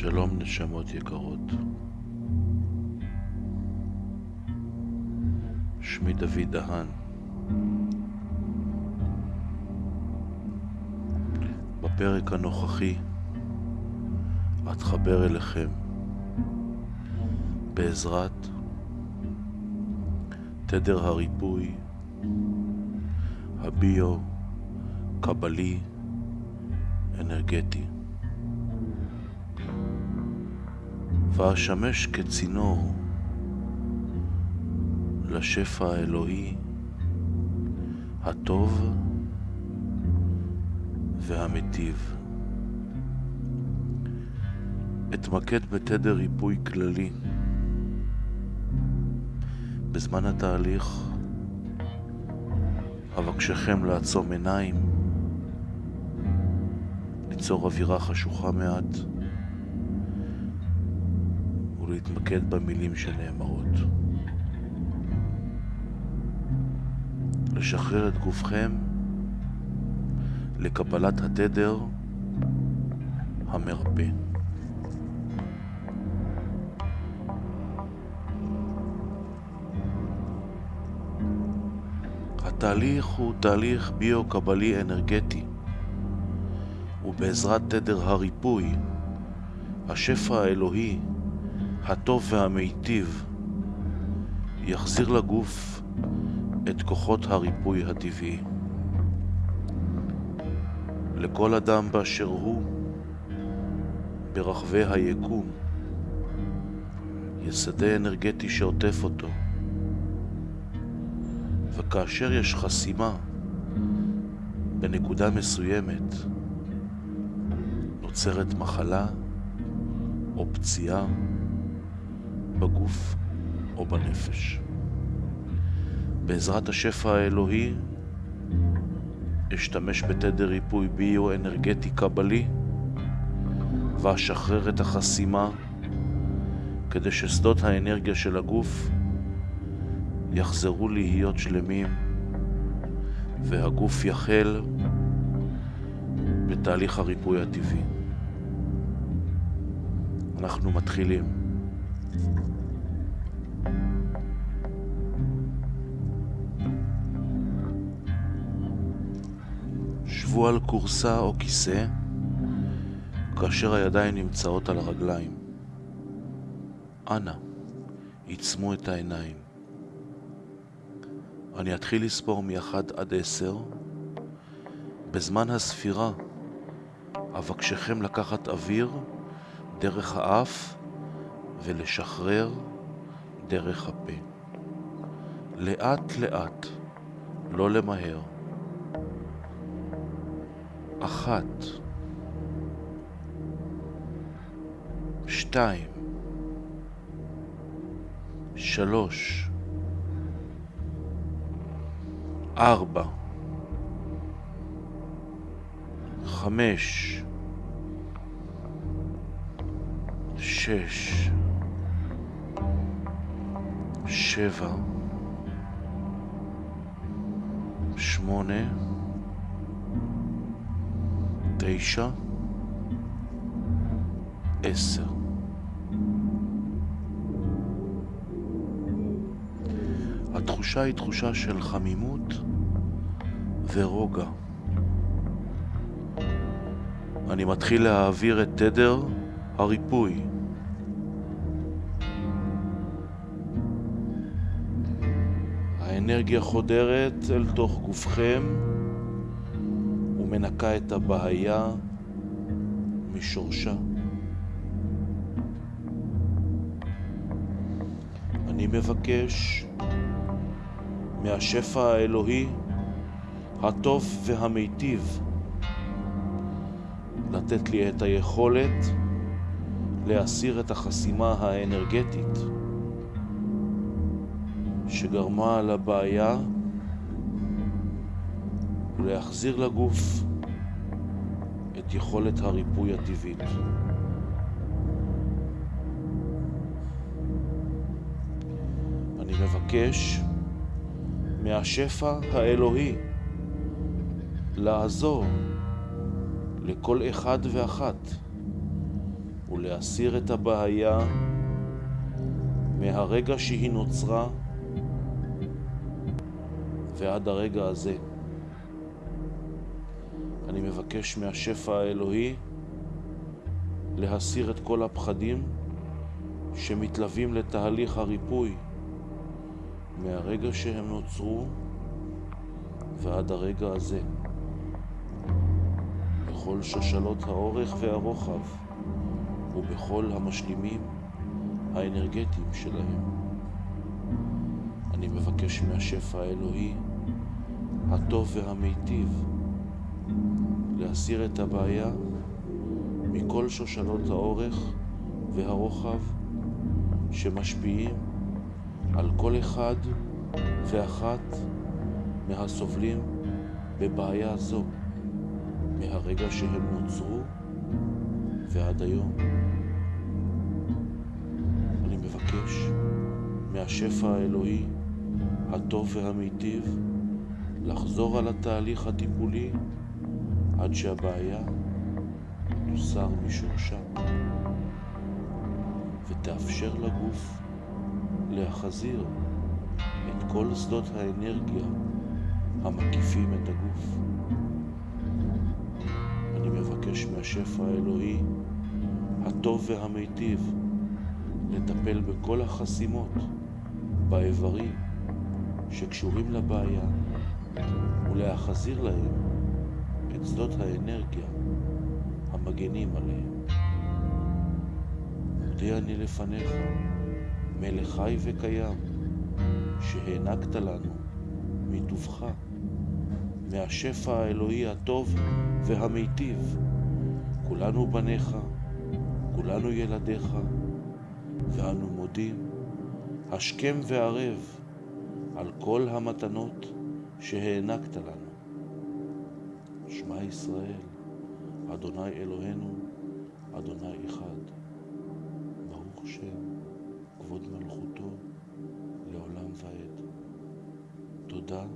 שלום נשמות יקרות. שמי דוד דהן. בפרק הנוכחי אתחבר אליכם בעזרת תדר הריפוי הביו קבלי אנרגטי. ואשמש כצינור לשפע האלוהי הטוב והמיטיב. אתמקד בתדר ריפוי כללי. בזמן התהליך אבקשכם לעצום עיניים, ליצור אווירה חשוכה מעט ולהתמקד במילים שנאמרות. לשחרר את גופכם לקבלת התדר המרפא. התהליך הוא תהליך ביו-קבלי אנרגטי, ובעזרת תדר הריפוי, השפע האלוהי, הטוב והמיטיב, יחזיר לגוף את כוחות הריפוי הטבעי. לכל אדם באשר הוא, ברחבי היקום, יש שדה אנרגטי שעוטף אותו. וכאשר יש חסימה בנקודה מסוימת, נוצרת מחלה או פציעה בגוף או בנפש. בעזרת השפע האלוהי אשתמש בתדר ריפוי ביו-אנרגטי קבלי ואשחרר את החסימה כדי ששדות האנרגיה של הגוף יחזרו להיות שלמים והגוף יחל בתהליך הריפוי הטבעי. אנחנו מתחילים. שבו על כורסה או כיסא כאשר הידיים נמצאות על הרגליים. אנא, עיצמו את העיניים. אני אתחיל לספור מ-1 עד 10. בזמן הספירה אבקשכם לקחת אוויר דרך האף ולשחרר דרך הפה. לאט לאט, לא למהר. אחת, שתיים, שלוש, ארבע, חמש, שש, שבע, שמונה, תשע, עשר. התחושה היא תחושה של חמימות ורוגע. אני מתחיל להעביר את תדר הריפוי. האנרגיה חודרת אל תוך גופכם ומנקה את הבעיה משורשה. אני מבקש מהשפע האלוהי הטוב והמיטיב לתת לי את היכולת להסיר את החסימה האנרגטית שגרמה לבעיה ולהחזיר לגוף את יכולת הריפוי הטבעית. אני מבקש מהשפע האלוהי לעזור לכל אחד ואחת ולהסיר את הבעיה מהרגע שהיא נוצרה ועד הרגע הזה. אני מבקש מהשפע האלוהי להסיר את כל הפחדים שמתלווים לתהליך הריפוי מהרגע שהם נוצרו ועד הרגע הזה. בכל שושלות האורך והרוחב ובכל המשלימים האנרגטיים שלהם. אני מבקש מהשפע האלוהי, הטוב והמיטיב, להסיר את הבעיה מכל שושלות האורך והרוחב שמשפיעים על כל אחד ואחת מהסובלים בבעיה זו מהרגע שהם נוצרו ועד היום. אני מבקש מהשפע האלוהי הטוב והמיטיב לחזור על התהליך הטיפולי עד שהבעיה תוסר משורשה ותאפשר לגוף להחזיר את כל שדות האנרגיה המקיפים את הגוף. אני מבקש מהשפע האלוהי הטוב והמיטיב לטפל בכל החסימות באיברים שקשורים לבעיה ולהחזיר להם את שדות האנרגיה המגנים עליהם. מודה אני לפניך, מלך חי וקיים, שהענקת לנו מטובך, מהשפע האלוהי הטוב והמיטיב. כולנו בניך, כולנו ילדיך, ואנו מודים השכם והערב על כל המתנות שהענקת לנו. שמע ישראל, אדוני אלוהינו, אדוני אחד. ברוך שם, כבוד מלכותו, לעולם ועד. תודה.